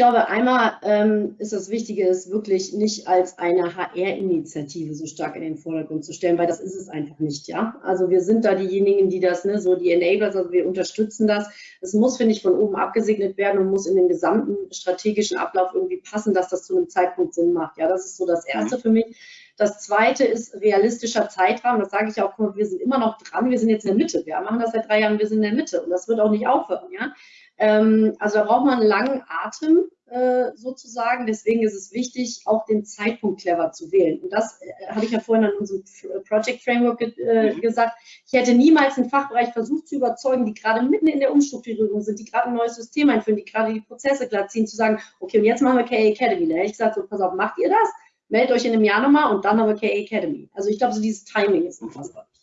glaube, einmal ähm, ist das Wichtige, es wirklich nicht als eine HR-Initiative so stark in den Vordergrund zu stellen, weil das ist es einfach nicht, ja. Also wir sind da diejenigen, die das, ne, so die Enablers, also wir unterstützen das. Es muss, finde ich, von oben abgesegnet werden und muss in den gesamten strategischen Ablauf irgendwie passen, dass das zu einem Zeitpunkt Sinn macht. Ja, das ist so das Erste mhm. für mich. Das zweite ist realistischer Zeitrahmen. Das sage ich auch, wir sind immer noch dran. Wir sind jetzt in der Mitte. Wir machen das seit drei Jahren. Wir sind in der Mitte. Und das wird auch nicht aufhören. Ja? Ähm, also da braucht man einen langen Atem äh, sozusagen. Deswegen ist es wichtig, auch den Zeitpunkt clever zu wählen. Und das äh, habe ich ja vorhin an unserem Project Framework ge äh, mhm. gesagt. Ich hätte niemals einen Fachbereich versucht zu überzeugen, die gerade mitten in der Umstrukturierung sind, die gerade ein neues System einführen, die gerade die Prozesse glatt ziehen, zu sagen, okay, und jetzt machen wir KA Academy. Da hätte ich gesagt, so, pass auf, macht ihr das? meldet euch in einem Jahr nochmal und dann haben wir KA Academy. Also ich glaube, so dieses Timing ist unfassbar wichtig.